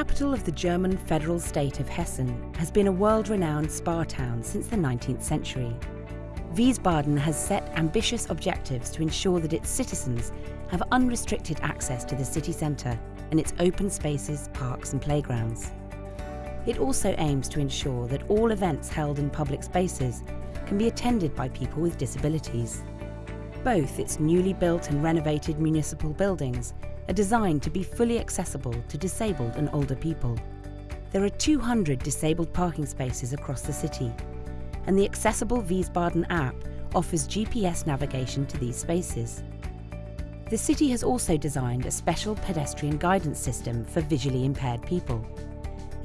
the capital of the German federal state of Hessen has been a world-renowned spa town since the 19th century. Wiesbaden has set ambitious objectives to ensure that its citizens have unrestricted access to the city centre and its open spaces, parks and playgrounds. It also aims to ensure that all events held in public spaces can be attended by people with disabilities. Both its newly built and renovated municipal buildings are designed to be fully accessible to disabled and older people. There are 200 disabled parking spaces across the city, and the accessible Wiesbaden app offers GPS navigation to these spaces. The city has also designed a special pedestrian guidance system for visually impaired people.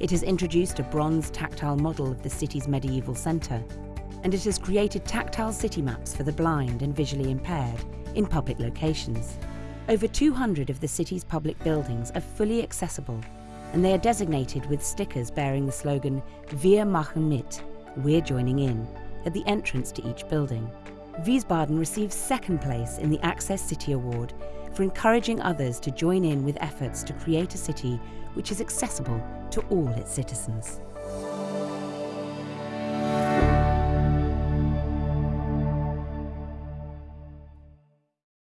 It has introduced a bronze tactile model of the city's medieval centre and it has created tactile city maps for the blind and visually impaired in public locations. Over 200 of the city's public buildings are fully accessible and they are designated with stickers bearing the slogan Wir machen mit, we're joining in, at the entrance to each building. Wiesbaden receives second place in the Access City Award for encouraging others to join in with efforts to create a city which is accessible to all its citizens.